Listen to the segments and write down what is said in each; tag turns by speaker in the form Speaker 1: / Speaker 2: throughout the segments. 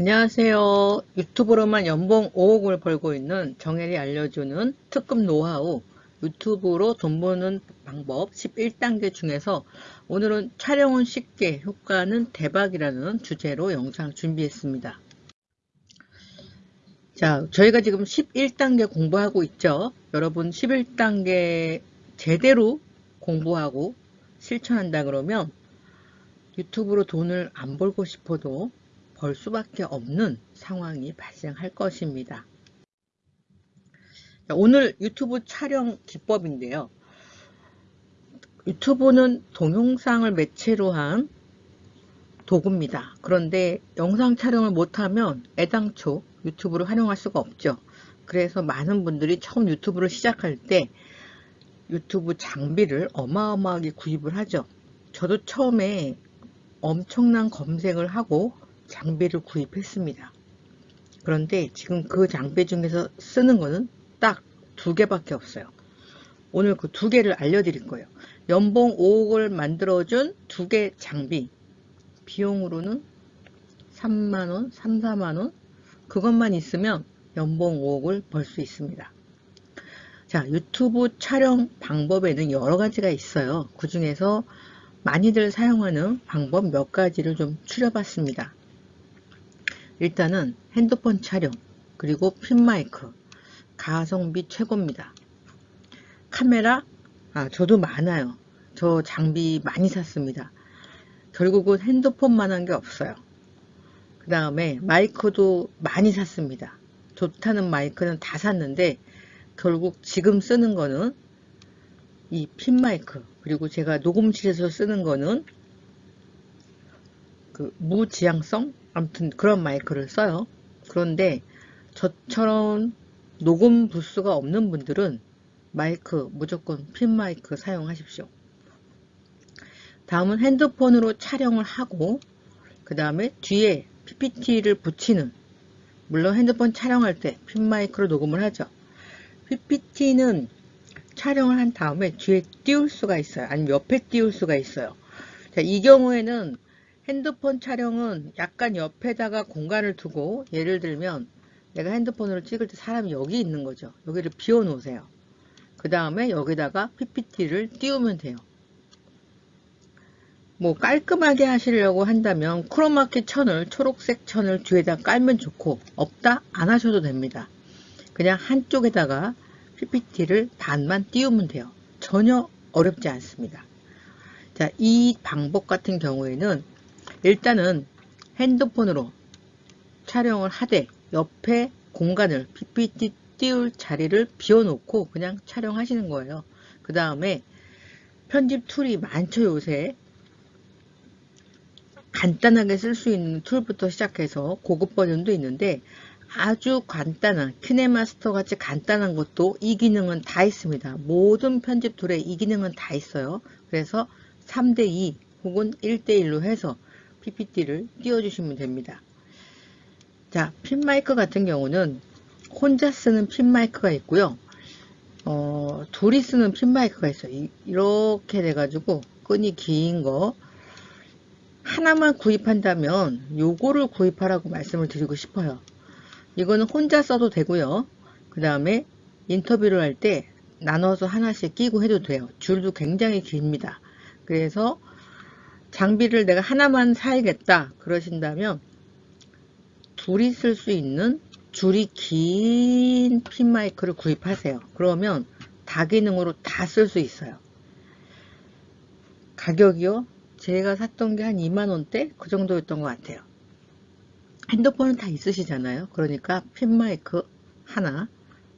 Speaker 1: 안녕하세요. 유튜브로만 연봉 5억을 벌고 있는 정혜리 알려주는 특급 노하우 유튜브로 돈 버는 방법 11단계 중에서 오늘은 촬영은 쉽게 효과는 대박이라는 주제로 영상 준비했습니다. 자, 저희가 지금 11단계 공부하고 있죠. 여러분 11단계 제대로 공부하고 실천한다 그러면 유튜브로 돈을 안 벌고 싶어도 벌 수밖에 없는 상황이 발생할 것입니다. 오늘 유튜브 촬영 기법인데요. 유튜브는 동영상을 매체로 한 도구입니다. 그런데 영상 촬영을 못하면 애당초 유튜브를 활용할 수가 없죠. 그래서 많은 분들이 처음 유튜브를 시작할 때 유튜브 장비를 어마어마하게 구입을 하죠. 저도 처음에 엄청난 검색을 하고 장비를 구입했습니다. 그런데 지금 그 장비 중에서 쓰는 거는 딱 두 개밖에 없어요. 오늘 그 두 개를 알려드릴 거예요. 연봉 5억을 만들어준 두 개 장비. 비용으로는 3만원, 3, 4만원. 그것만 있으면 연봉 5억을 벌 수 있습니다. 자, 유튜브 촬영 방법에는 여러 가지가 있어요. 그 중에서 많이들 사용하는 방법 몇 가지를 좀 추려봤습니다. 일단은 핸드폰 촬영 그리고 핀마이크 가성비 최고입니다. 카메라 아 저도 많아요. 저 장비 많이 샀습니다. 결국은 핸드폰만 한 게 없어요. 그 다음에 마이크도 많이 샀습니다. 좋다는 마이크는 다 샀는데 결국 지금 쓰는 거는 이 핀마이크 그리고 제가 녹음실에서 쓰는 거는 그 무지향성 아무튼 그런 마이크를 써요. 그런데 저처럼 녹음 부스가 없는 분들은 마이크 무조건 핀 마이크 사용하십시오. 다음은 핸드폰으로 촬영을 하고 그 다음에 뒤에 PPT를 붙이는 물론 핸드폰 촬영할 때 핀 마이크로 녹음을 하죠. PPT는 촬영을 한 다음에 뒤에 띄울 수가 있어요. 아니면 옆에 띄울 수가 있어요. 자, 이 경우에는 핸드폰 촬영은 약간 옆에다가 공간을 두고 예를 들면 내가 핸드폰으로 찍을 때 사람이 여기 있는 거죠. 여기를 비워 놓으세요. 그 다음에 여기다가 PPT를 띄우면 돼요. 뭐 깔끔하게 하시려고 한다면 크로마키 천을 초록색 천을 뒤에다 깔면 좋고 없다 안 하셔도 됩니다. 그냥 한쪽에다가 PPT를 반만 띄우면 돼요. 전혀 어렵지 않습니다. 자, 이 방법 같은 경우에는 일단은 핸드폰으로 촬영을 하되 옆에 공간을 PPT 띄울 자리를 비워놓고 그냥 촬영하시는 거예요. 그 다음에 편집 툴이 많죠 요새 간단하게 쓸 수 있는 툴부터 시작해서 고급 버전도 있는데 아주 간단한 키네마스터 같이 간단한 것도 이 기능은 다 있습니다. 모든 편집 툴에 이 기능은 다 있어요. 그래서 3대2 혹은 1대1로 해서 PPT를 띄워주시면 됩니다. 자, 핀 마이크 같은 경우는 혼자 쓰는 핀 마이크가 있고요. 어, 둘이 쓰는 핀 마이크가 있어요. 이, 이렇게 돼가지고 끈이 긴 거 하나만 구입한다면 요거를 구입하라고 말씀을 드리고 싶어요. 이거는 혼자 써도 되고요. 그 다음에 인터뷰를 할 때 나눠서 하나씩 끼고 해도 돼요. 줄도 굉장히 깁니다. 그래서 장비를 내가 하나만 사야겠다 그러신다면 둘이 쓸 수 있는 줄이 긴 핀 마이크를 구입하세요. 그러면 다기능으로 다 쓸 수 있어요. 가격이요? 제가 샀던 게 한 2만원대? 그 정도였던 것 같아요. 핸드폰은 다 있으시잖아요. 그러니까 핀 마이크 하나,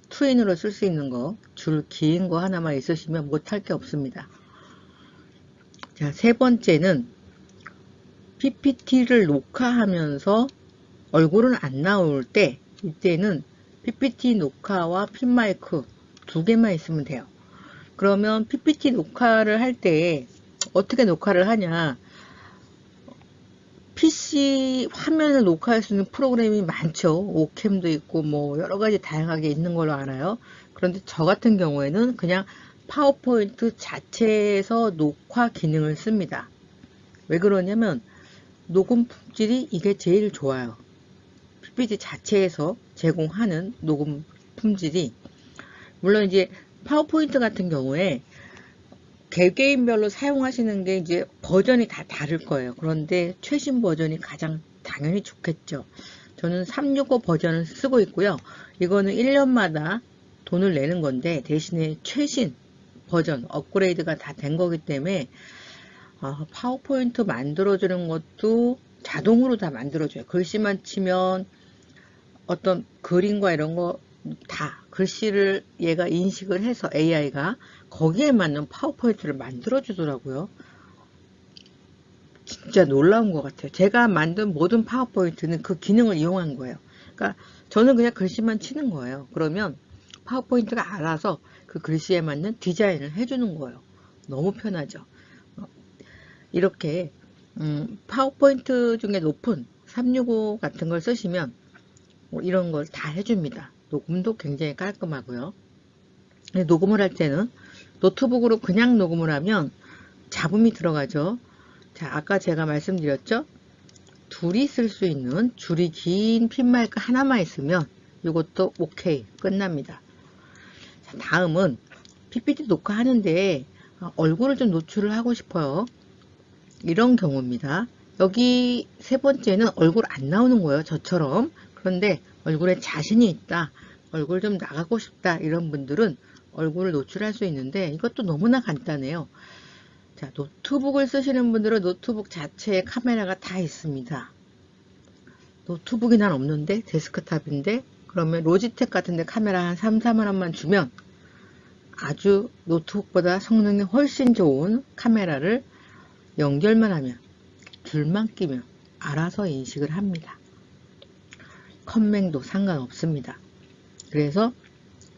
Speaker 1: 투인으로 쓸 수 있는 거, 줄 긴 거 하나만 있으시면 못할 게 없습니다. 자, 세 번째는 PPT를 녹화하면서 얼굴은 안 나올 때 이때는 PPT 녹화와 핀마이크 두 개만 있으면 돼요. 그러면 PPT 녹화를 할 때 어떻게 녹화를 하냐 PC 화면을 녹화할 수 있는 프로그램이 많죠. 오캠도 있고 뭐 여러 가지 다양하게 있는 걸로 알아요. 그런데 저 같은 경우에는 그냥 파워포인트 자체에서 녹화 기능을 씁니다. 왜 그러냐면 녹음 품질이 이게 제일 좋아요. PPT 자체에서 제공하는 녹음 품질이 물론 이제 파워포인트 같은 경우에 개개인별로 사용하시는 게 이제 버전이 다 다를 거예요. 그런데 최신 버전이 가장 당연히 좋겠죠. 저는 365 버전을 쓰고 있고요. 이거는 1년마다 돈을 내는 건데 대신에 최신 버전 업그레이드가 다 된 거기 때문에 아, 파워포인트 만들어주는 것도 자동으로 다 만들어줘요. 글씨만 치면 어떤 그림과 이런 거 다 글씨를 얘가 인식을 해서 AI가 거기에 맞는 파워포인트를 만들어 주더라고요. 진짜 놀라운 것 같아요. 제가 만든 모든 파워포인트는 그 기능을 이용한 거예요. 그러니까 저는 그냥 글씨만 치는 거예요. 그러면 파워포인트가 알아서 그 글씨에 맞는 디자인을 해주는 거예요. 너무 편하죠. 어, 이렇게 음, 파워포인트 중에 높은 365 같은 걸 쓰시면 뭐 이런 걸 다 해줍니다. 녹음도 굉장히 깔끔하고요. 녹음을 할 때는 노트북으로 그냥 녹음을 하면 잡음이 들어가죠. 자, 아까 제가 말씀드렸죠? 둘이 쓸 수 있는 줄이 긴 핀마이크 하나만 있으면 이것도 오케이 끝납니다. 자, 다음은 PPT 녹화하는데 얼굴을 좀 노출을 하고 싶어요. 이런 경우입니다. 여기 세 번째는 얼굴 안 나오는 거예요. 저처럼. 그런데 얼굴에 자신이 있다. 얼굴 좀 나가고 싶다. 이런 분들은 얼굴을 노출할 수 있는데 이것도 너무나 간단해요. 자, 노트북을 쓰시는 분들은 노트북 자체에 카메라가 다 있습니다. 노트북이 난 없는데 데스크탑인데 그러면 로지텍 같은데 카메라 한 3, 4만 원만 주면 아주 노트북보다 성능이 훨씬 좋은 카메라를 연결만 하면 줄만 끼면 알아서 인식을 합니다. 컴맹도 상관없습니다. 그래서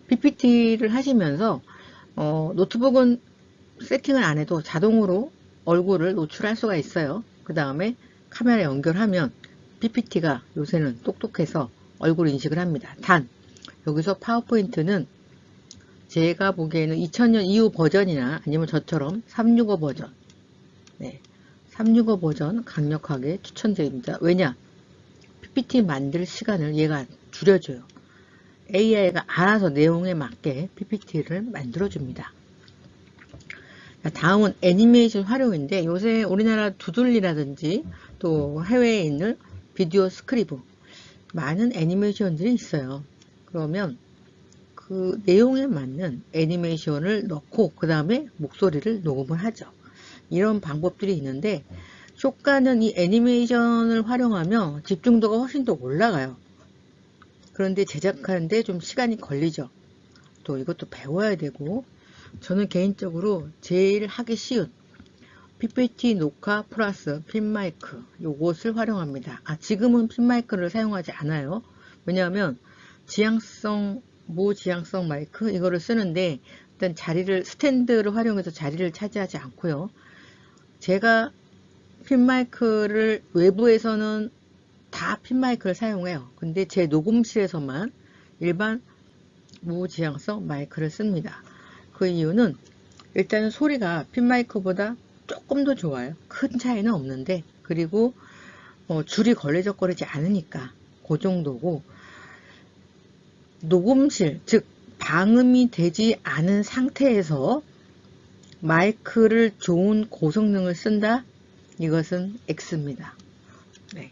Speaker 1: PPT를 하시면서 어, 노트북은 세팅을 안 해도 자동으로 얼굴을 노출할 수가 있어요. 그 다음에 카메라 연결하면 PPT가 요새는 똑똑해서 얼굴 인식을 합니다. 단 여기서 파워포인트는 제가 보기에는 2000년 이후 버전이나 아니면 저처럼 365 버전 네, 365 버전 강력하게 추천드립니다. 왜냐? PPT 만들 시간을 얘가 줄여줘요. AI가 알아서 내용에 맞게 PPT를 만들어줍니다. 다음은 애니메이션 활용인데 요새 우리나라 두들리라든지 또 해외에 있는 비디오 스크리브 많은 애니메이션들이 있어요. 그러면 그 내용에 맞는 애니메이션을 넣고 그 다음에 목소리를 녹음을 하죠. 이런 방법들이 있는데 쇼가는 이 애니메이션을 활용하면 집중도가 훨씬 더 올라가요. 그런데 제작하는데 좀 시간이 걸리죠. 또 이것도 배워야 되고 저는 개인적으로 제일 하기 쉬운 PPT 녹화 플러스 핀마이크 요것을 활용합니다. 아 지금은 핀마이크를 사용하지 않아요. 왜냐하면 지향성 무지향성 마이크 이거를 쓰는데 일단 자리를 스탠드를 활용해서 자리를 차지하지 않고요. 제가 핀마이크를 외부에서는 다 핀마이크를 사용해요. 근데 제 녹음실에서만 일반 무지향성 마이크를 씁니다. 그 이유는 일단은 소리가 핀마이크보다 조금 더 좋아요. 큰 차이는 없는데 그리고 어, 줄이 걸레적거리지 않으니까 그 정도고 녹음실 즉 방음이 되지 않은 상태에서 마이크를 좋은 고성능을 쓴다 이것은 X입니다. 네.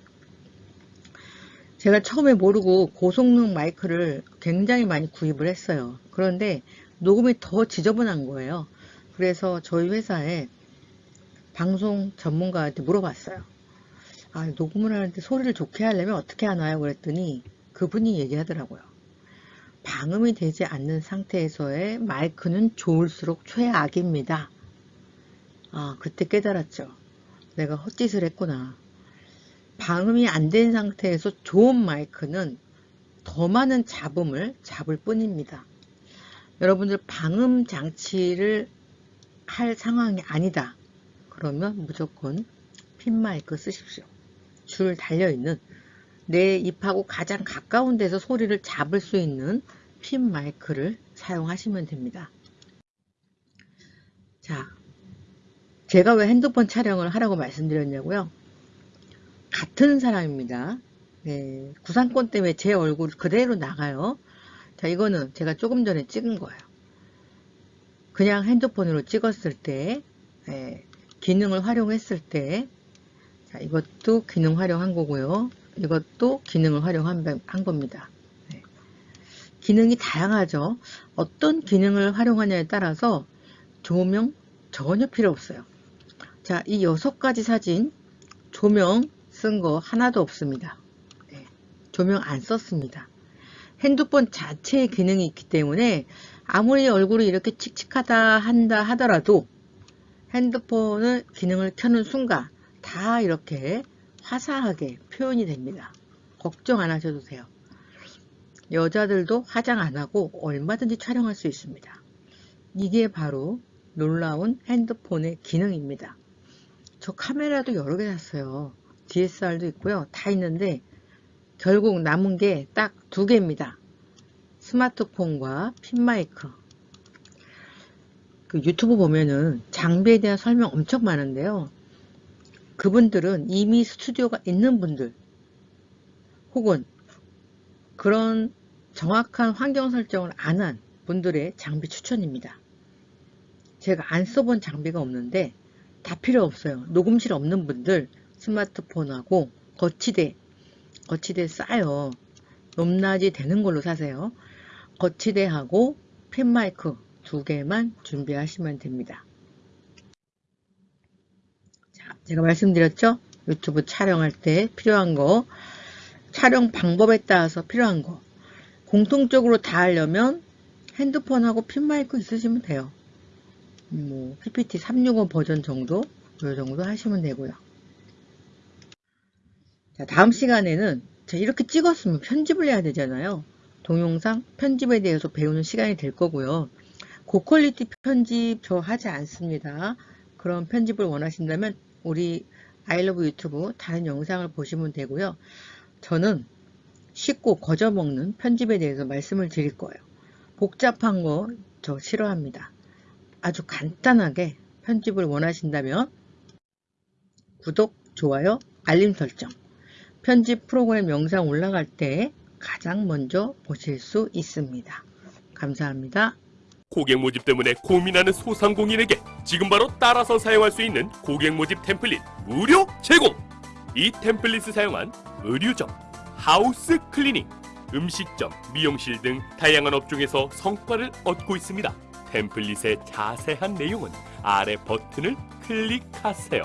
Speaker 1: 제가 처음에 모르고 고성능 마이크를 굉장히 많이 구입을 했어요. 그런데 녹음이 더 지저분한 거예요. 그래서 저희 회사에 방송 전문가한테 물어봤어요. 아, 녹음을 하는데 소리를 좋게 하려면 어떻게 하나요? 그랬더니 그분이 얘기하더라고요. 방음이 되지 않는 상태에서의 마이크는 좋을수록 최악입니다. 아, 그때 깨달았죠. 내가 헛짓을 했구나. 방음이 안 된 상태에서 좋은 마이크는 더 많은 잡음을 잡을 뿐입니다. 여러분들 방음 장치를 할 상황이 아니다. 그러면 무조건 핀 마이크 쓰십시오. 줄 달려있는 내 입하고 가장 가까운 데서 소리를 잡을 수 있는 핀 마이크를 사용하시면 됩니다. 자, 제가 왜 핸드폰 촬영을 하라고 말씀드렸냐고요? 같은 사람입니다. 네, 구상권 때문에 제 얼굴 그대로 나가요. 자, 이거는 제가 조금 전에 찍은 거예요. 그냥 핸드폰으로 찍었을 때, 네, 기능을 활용했을 때, 자, 이것도 기능 활용한 거고요. 이것도 기능을 활용한 한 겁니다. 네. 기능이 다양하죠. 어떤 기능을 활용하냐에 따라서 조명 전혀 필요 없어요. 자, 이 여섯 가지 사진 조명 쓴 거 하나도 없습니다. 네, 조명 안 썼습니다. 핸드폰 자체의 기능이 있기 때문에 아무리 얼굴이 이렇게 칙칙하다 한다 하더라도 핸드폰을 기능을 켜는 순간 다 이렇게 화사하게 표현이 됩니다. 걱정 안 하셔도 돼요. 여자들도 화장 안 하고 얼마든지 촬영할 수 있습니다. 이게 바로 놀라운 핸드폰의 기능입니다. 저 카메라도 여러 개 샀어요. DSR도 있고요. 다 있는데 결국 남은 게 딱 두 개입니다. 스마트폰과 핀마이크. 그 유튜브 보면은 장비에 대한 설명 엄청 많은데요. 그분들은 이미 스튜디오가 있는 분들 혹은 그런 정확한 환경 설정을 안 한 분들의 장비 추천입니다. 제가 안 써본 장비가 없는데 다 필요 없어요. 녹음실 없는 분들 스마트폰하고 거치대 거치대 싸요. 높낮이 되는 걸로 사세요. 거치대하고 핀마이크 두 개만 준비하시면 됩니다. 자, 제가 말씀드렸죠? 유튜브 촬영할 때 필요한 거, 촬영 방법에 따라서 필요한 거, 공통적으로 다 하려면 핸드폰하고 핀마이크 있으시면 돼요. 뭐 PPT 365 버전 정도, 이 정도 하시면 되고요. 자, 다음 시간에는 자, 이렇게 찍었으면 편집을 해야 되잖아요. 동영상 편집에 대해서 배우는 시간이 될 거고요. 고퀄리티 편집 저 하지 않습니다. 그런 편집을 원하신다면 우리 아이러브 유튜브 다른 영상을 보시면 되고요. 저는 쉽고 거저먹는 편집에 대해서 말씀을 드릴 거예요. 복잡한 거 저 싫어합니다. 아주 간단하게 편집을 원하신다면 구독, 좋아요, 알림 설정 편집 프로그램 영상 올라갈 때 가장 먼저 보실 수 있습니다. 감사합니다.
Speaker 2: 고객 모집 때문에 고민하는 소상공인에게 지금 바로 따라서 사용할 수 있는 고객 모집 템플릿 무료 제공! 이 템플릿을 사용한 의류점, house cleaning, 음식점, 미용실 등 다양한 업종에서 성과를 얻고 있습니다. 템플릿의 자세한 내용은 아래 버튼을 클릭하세요.